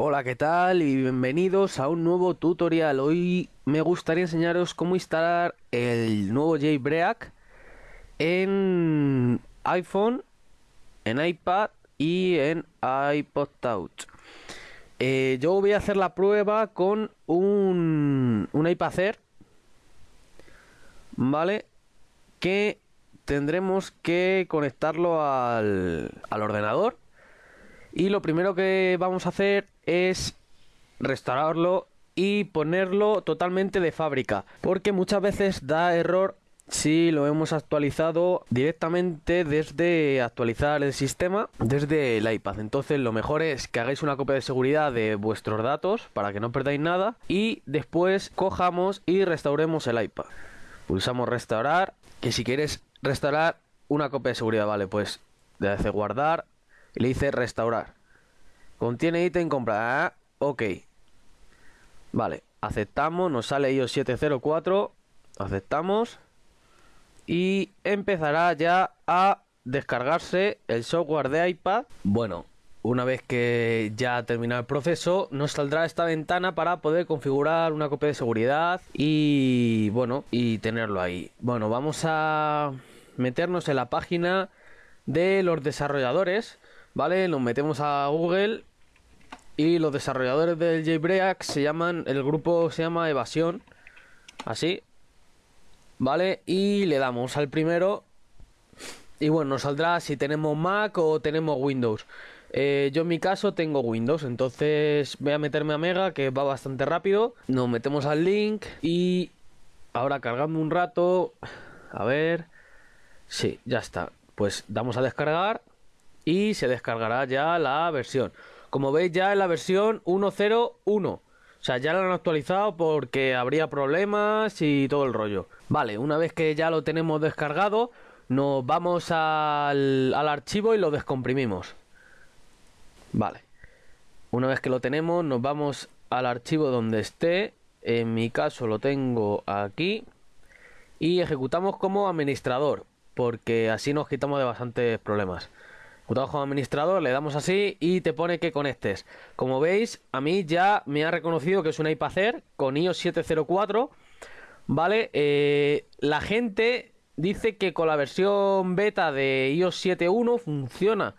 Hola, ¿qué tal? Y bienvenidos a un nuevo tutorial. Hoy me gustaría enseñaros cómo instalar el nuevo Jailbreak en iPhone, en iPad y en iPod Touch. Eh, yo voy a hacer la prueba con un, un iPad Air, ¿vale? Que tendremos que conectarlo al, al ordenador y lo primero que vamos a hacer es restaurarlo y ponerlo totalmente de fábrica. Porque muchas veces da error si lo hemos actualizado directamente desde actualizar el sistema desde el iPad. Entonces lo mejor es que hagáis una copia de seguridad de vuestros datos para que no perdáis nada y después cojamos y restauremos el iPad. Pulsamos restaurar, que si quieres restaurar una copia de seguridad, vale, pues le hace guardar, le dice restaurar. Contiene ítem compra. Ah, ok. Vale, aceptamos, nos sale iOS 704. Aceptamos. Y empezará ya a descargarse el software de iPad. Bueno, una vez que ya ha terminado el proceso, nos saldrá esta ventana para poder configurar una copia de seguridad y bueno, y tenerlo ahí. Bueno, vamos a meternos en la página de los desarrolladores ¿vale? Nos metemos a Google y los desarrolladores del JBreak se llaman, el grupo se llama Evasión, así, ¿vale? Y le damos al primero y bueno, nos saldrá si tenemos Mac o tenemos Windows. Eh, yo en mi caso tengo Windows, entonces voy a meterme a Mega, que va bastante rápido. Nos metemos al link y ahora cargando un rato, a ver, sí, ya está. Pues damos a descargar y se descargará ya la versión. Como veis ya es la versión 1.0.1. O sea, ya la han actualizado porque habría problemas y todo el rollo. Vale, una vez que ya lo tenemos descargado, nos vamos al, al archivo y lo descomprimimos. Vale. Una vez que lo tenemos, nos vamos al archivo donde esté. En mi caso lo tengo aquí. Y ejecutamos como administrador. Porque así nos quitamos de bastantes problemas como administrador, le damos así y te pone que conectes. Como veis, a mí ya me ha reconocido que es un iPad Air con iOS 704. Vale, eh, la gente dice que con la versión beta de iOS 7.1 funciona.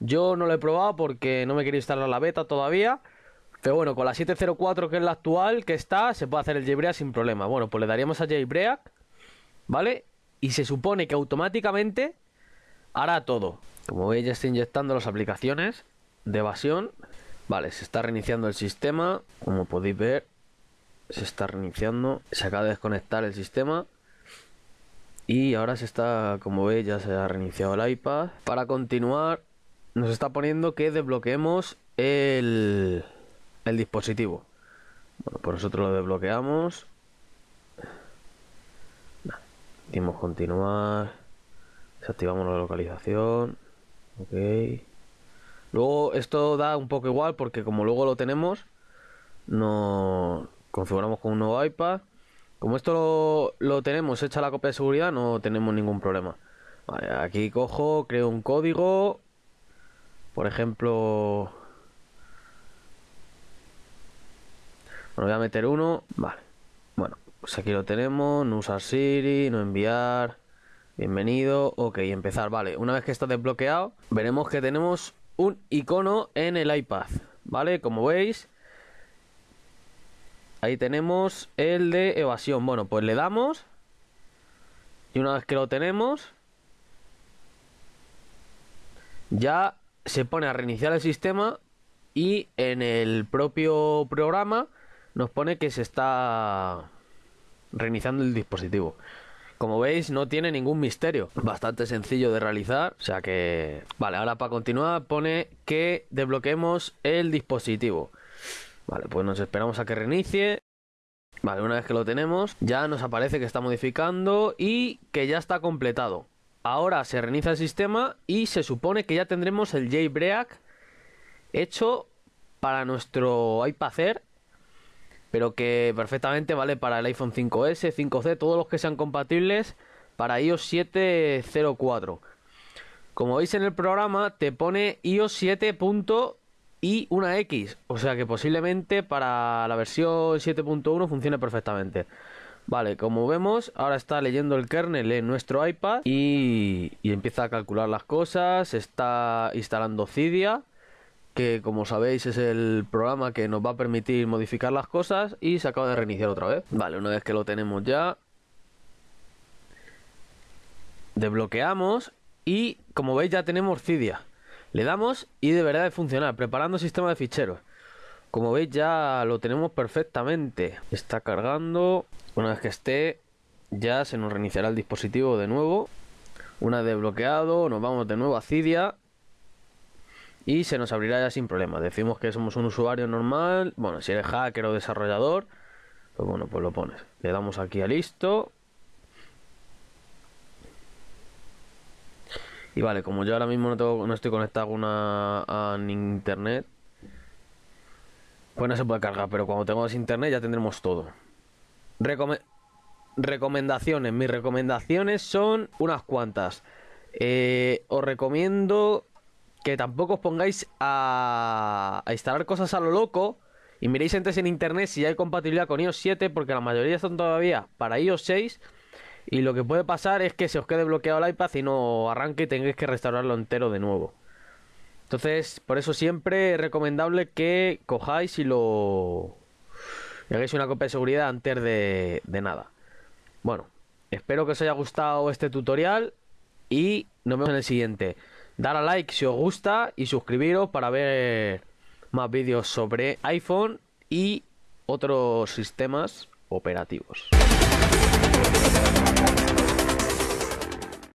Yo no lo he probado porque no me quiero instalar la beta todavía. Pero bueno, con la 704 que es la actual que está, se puede hacer el jailbreak sin problema. Bueno, pues le daríamos a jailbreak, ¿vale? Y se supone que automáticamente hará todo. Como veis ya está inyectando las aplicaciones de evasión. Vale, se está reiniciando el sistema. Como podéis ver, se está reiniciando. Se acaba de desconectar el sistema. Y ahora se está, como veis, ya se ha reiniciado el iPad. Para continuar, nos está poniendo que desbloqueemos el, el dispositivo. Bueno, por nosotros lo desbloqueamos. Dimos continuar. Desactivamos la localización. Ok. Luego esto da un poco igual porque como luego lo tenemos, no configuramos con un nuevo iPad. Como esto lo, tenemos hecha la copia de seguridad, no tenemos ningún problema. Vale, aquí cojo, creo un código. Por ejemplo... Voy a meter uno. Vale. Bueno, pues aquí lo tenemos. No usar Siri, no enviar. Bienvenido, ok, empezar, vale Una vez que está desbloqueado, veremos que tenemos un icono en el iPad Vale, como veis Ahí tenemos el de evasión. Bueno, pues le damos Y una vez que lo tenemos Ya se pone a reiniciar el sistema Y en el propio programa Nos pone que se está reiniciando el dispositivo como veis, no tiene ningún misterio. Bastante sencillo de realizar. O sea que... Vale, ahora para continuar pone que desbloqueemos el dispositivo. Vale, pues nos esperamos a que reinicie. Vale, una vez que lo tenemos, ya nos aparece que está modificando y que ya está completado. Ahora se reinicia el sistema y se supone que ya tendremos el jailbreak hecho para nuestro iPad pero que perfectamente vale para el iPhone 5S, 5C, todos los que sean compatibles para iOS 7.04. Como veis en el programa te pone iOS 7. y una X. O sea que posiblemente para la versión 7.1 funcione perfectamente. Vale, como vemos, ahora está leyendo el kernel en nuestro iPad y, y empieza a calcular las cosas, está instalando Cydia que como sabéis es el programa que nos va a permitir modificar las cosas y se acaba de reiniciar otra vez. Vale, una vez que lo tenemos ya, desbloqueamos y como veis ya tenemos Cydia. Le damos y deberá de funcionar, preparando sistema de ficheros. Como veis ya lo tenemos perfectamente. Está cargando. Una vez que esté, ya se nos reiniciará el dispositivo de nuevo. Una vez desbloqueado, nos vamos de nuevo a Cydia y se nos abrirá ya sin problema. Decimos que somos un usuario normal, bueno, si eres hacker o desarrollador, pues bueno, pues lo pones. Le damos aquí a listo. Y vale, como yo ahora mismo no, tengo, no estoy conectado a, a internet, pues no se puede cargar, pero cuando tengamos internet ya tendremos todo. recomendaciones, mis recomendaciones son unas cuantas. Eh, os recomiendo que tampoco os pongáis a, instalar cosas a lo loco y miréis antes en internet si hay compatibilidad con iOS 7 porque la mayoría son todavía para iOS 6 y lo que puede pasar es que se os quede bloqueado el iPad y no arranque y tengáis que restaurarlo entero de nuevo. Entonces, por eso siempre es recomendable que cojáis y lo hagáis una copia de seguridad antes de nada. Bueno, espero que os haya gustado este tutorial y nos vemos en el siguiente. Dar a like si os gusta y suscribiros para ver más vídeos sobre iPhone y otros sistemas operativos.